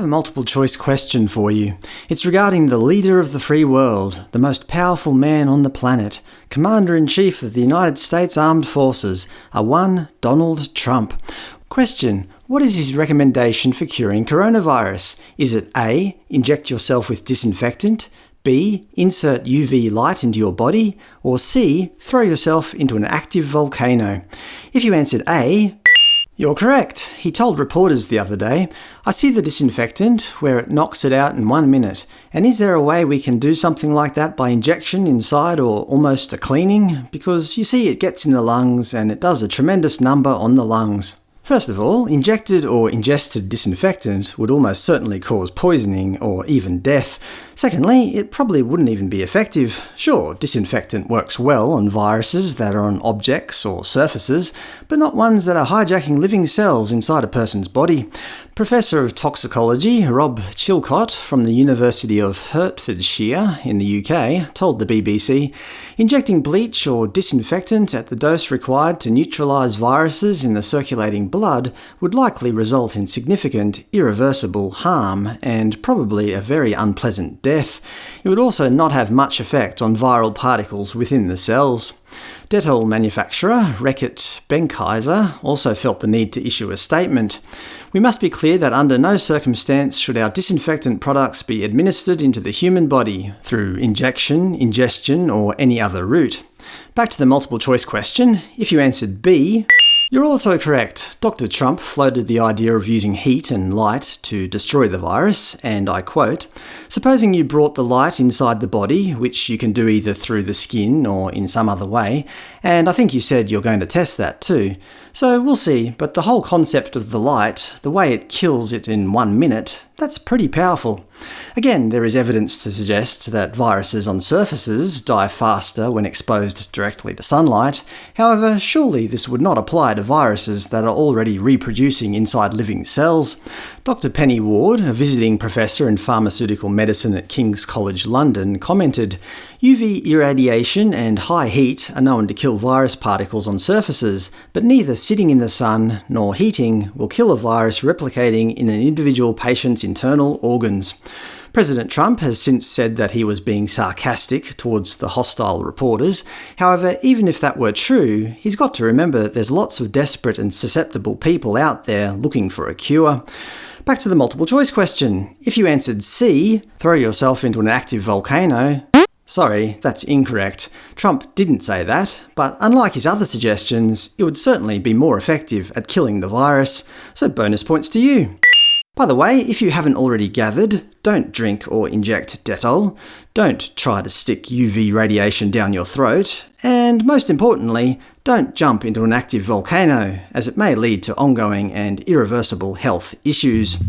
have a multiple choice question for you. It's regarding the leader of the free world, the most powerful man on the planet, Commander-in-Chief of the United States Armed Forces, a one Donald Trump. Question. What is his recommendation for curing coronavirus? Is it A. Inject yourself with disinfectant, B. Insert UV light into your body, or C. Throw yourself into an active volcano? If you answered A, you're correct. He told reporters the other day, I see the disinfectant, where it knocks it out in one minute, and is there a way we can do something like that by injection inside or almost a cleaning? Because you see it gets in the lungs and it does a tremendous number on the lungs. First of all, injected or ingested disinfectant would almost certainly cause poisoning or even death. Secondly, it probably wouldn't even be effective. Sure, disinfectant works well on viruses that are on objects or surfaces, but not ones that are hijacking living cells inside a person's body. Professor of Toxicology Rob Chilcott from the University of Hertfordshire in the UK told the BBC, Injecting bleach or disinfectant at the dose required to neutralise viruses in the circulating blood would likely result in significant, irreversible harm, and probably a very unpleasant death. It would also not have much effect on viral particles within the cells. Dettol manufacturer Reckitt Benckiser also felt the need to issue a statement. We must be clear that under no circumstance should our disinfectant products be administered into the human body through injection, ingestion, or any other route. Back to the multiple choice question. If you answered B, you're also correct. Dr. Trump floated the idea of using heat and light to destroy the virus, and I quote, Supposing you brought the light inside the body, which you can do either through the skin or in some other way, and I think you said you're going to test that too. So we'll see, but the whole concept of the light, the way it kills it in one minute, that's pretty powerful. Again, there is evidence to suggest that viruses on surfaces die faster when exposed directly to sunlight, however surely this would not apply to viruses that are already reproducing inside living cells. Dr Penny Ward, a visiting professor in pharmaceutical medicine at King's College London, commented, UV irradiation and high heat are known to kill virus particles on surfaces, but neither sitting in the sun nor heating will kill a virus replicating in an individual patient's internal organs. President Trump has since said that he was being sarcastic towards the hostile reporters. However, even if that were true, he's got to remember that there's lots of desperate and susceptible people out there looking for a cure. Back to the multiple choice question. If you answered C, throw yourself into an active volcano, Sorry, that's incorrect. Trump didn't say that, but unlike his other suggestions, it would certainly be more effective at killing the virus, so bonus points to you. By the way, if you haven't already gathered, don't drink or inject Dettol, don't try to stick UV radiation down your throat, and most importantly, don't jump into an active volcano, as it may lead to ongoing and irreversible health issues.